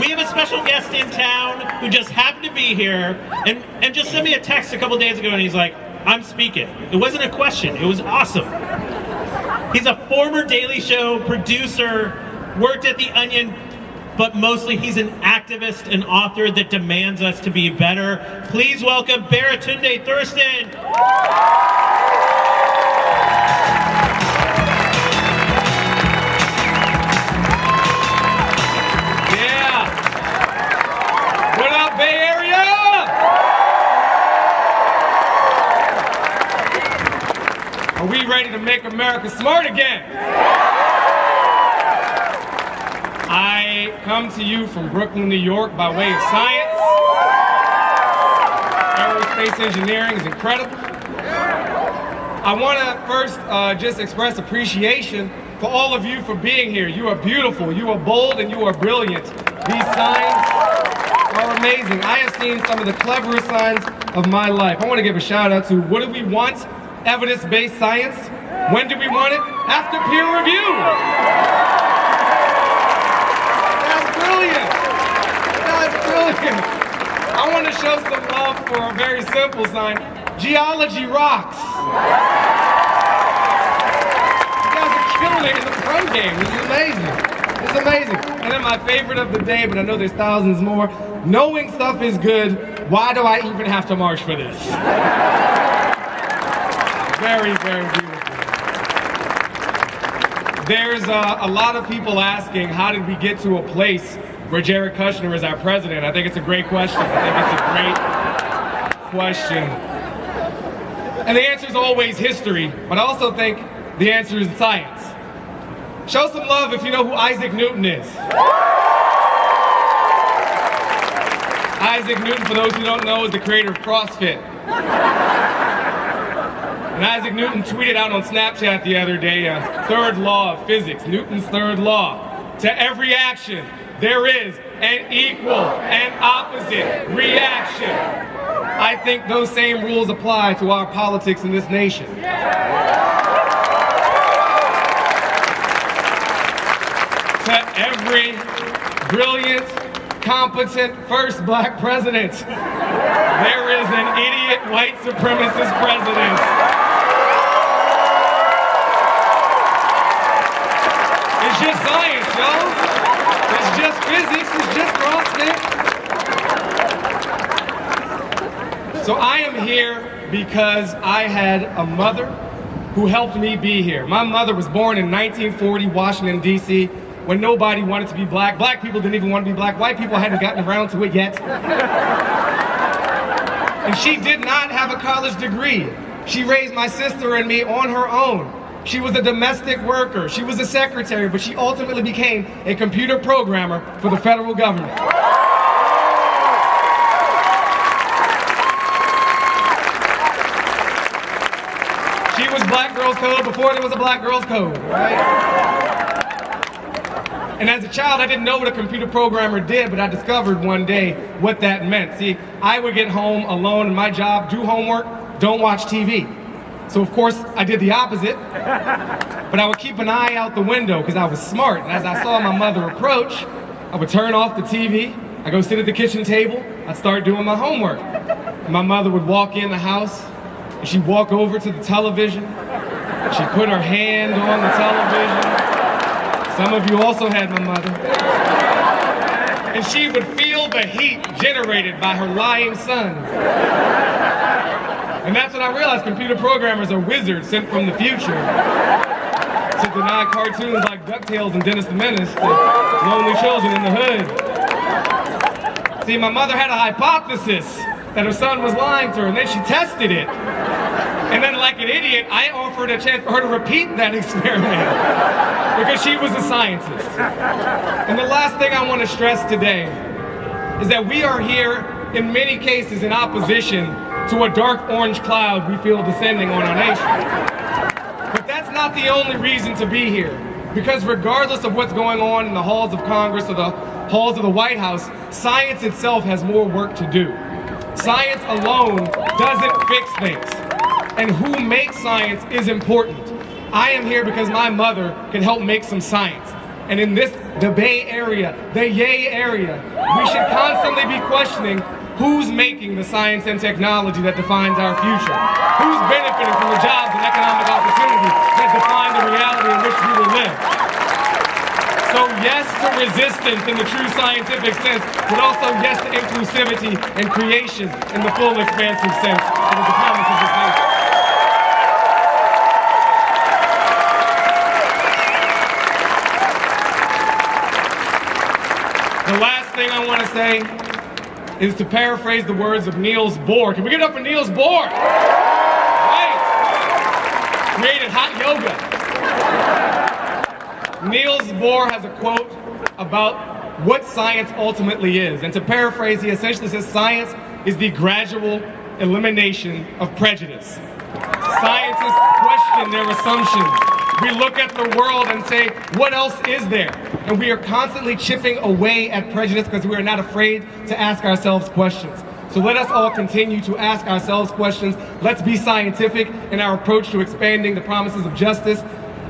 We have a special guest in town who just happened to be here and, and just sent me a text a couple days ago and he's like, I'm speaking. It wasn't a question, it was awesome. He's a former Daily Show producer, worked at The Onion, but mostly he's an activist and author that demands us to be better. Please welcome Baratunde Thurston. Are we ready to make America smart again? I come to you from Brooklyn, New York by way of science. Aerospace engineering is incredible. I want to first uh, just express appreciation for all of you for being here. You are beautiful, you are bold, and you are brilliant. These signs are amazing. I have seen some of the cleverest signs of my life. I want to give a shout out to what do we want? Evidence-based science. When do we want it? After peer review. That's brilliant. That's brilliant. I want to show some love for a very simple sign. Geology rocks. You guys are killing it in the front game. This is amazing. It's amazing. And then my favorite of the day, but I know there's thousands more. Knowing stuff is good. Why do I even have to march for this? Very, very beautiful. There's uh, a lot of people asking, how did we get to a place where Jared Kushner is our president? I think it's a great question. I think it's a great question. And the answer is always history, but I also think the answer is science. Show some love if you know who Isaac Newton is. Isaac Newton, for those who don't know, is the creator of CrossFit. And Isaac Newton tweeted out on Snapchat the other day a third law of physics, Newton's third law. To every action, there is an equal and opposite reaction. I think those same rules apply to our politics in this nation. To every brilliant, competent first black president, there is an idiot white supremacist president. It's just science, y'all. It's just physics. It's just CrossFit. So I am here because I had a mother who helped me be here. My mother was born in 1940, Washington, D.C., when nobody wanted to be black. Black people didn't even want to be black. White people hadn't gotten around to it yet. And she did not have a college degree. She raised my sister and me on her own. She was a domestic worker. She was a secretary, but she ultimately became a computer programmer for the federal government. She was Black Girls Code before there was a Black Girls Code, right? And as a child, I didn't know what a computer programmer did, but I discovered one day what that meant. See, I would get home alone and my job, do homework, don't watch TV. So of course, I did the opposite, but I would keep an eye out the window because I was smart. And as I saw my mother approach, I would turn off the TV, I go sit at the kitchen table, I'd start doing my homework. And my mother would walk in the house, and she'd walk over to the television, she'd put her hand on the television, some of you also had my mother. And she would feel the heat generated by her lying sons. And that's when I realized computer programmers are wizards sent from the future to deny cartoons like DuckTales and Dennis the Menace to lonely children in the hood. See, my mother had a hypothesis that her son was lying to her, and then she tested it. And then like an idiot, I offered a chance for her to repeat that experiment because she was a scientist. And the last thing I want to stress today is that we are here in many cases in opposition to a dark orange cloud we feel descending on our nation. But that's not the only reason to be here. Because regardless of what's going on in the halls of Congress or the halls of the White House, science itself has more work to do. Science alone doesn't fix things. And who makes science is important. I am here because my mother can help make some science. And in this, the Bay Area, the Yay area, we should constantly be questioning who's making the science and technology that defines our future? Who's benefiting from the jobs and economic opportunities that define the reality in which we will live? So yes to resistance in the true scientific sense, but also yes to inclusivity and creation in the full expansive sense of the promise of this nation. The last thing I want to say is to paraphrase the words of Niels Bohr. Can we get up for Niels Bohr? Right. Created hot yoga. Niels Bohr has a quote about what science ultimately is. And to paraphrase, he essentially says science is the gradual elimination of prejudice. Scientists question their assumptions. We look at the world and say, what else is there? And we are constantly chipping away at prejudice because we are not afraid to ask ourselves questions. So let us all continue to ask ourselves questions. Let's be scientific in our approach to expanding the promises of justice.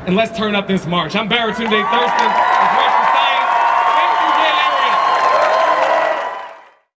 And let's turn up this march. I'm Baratunde Thurston.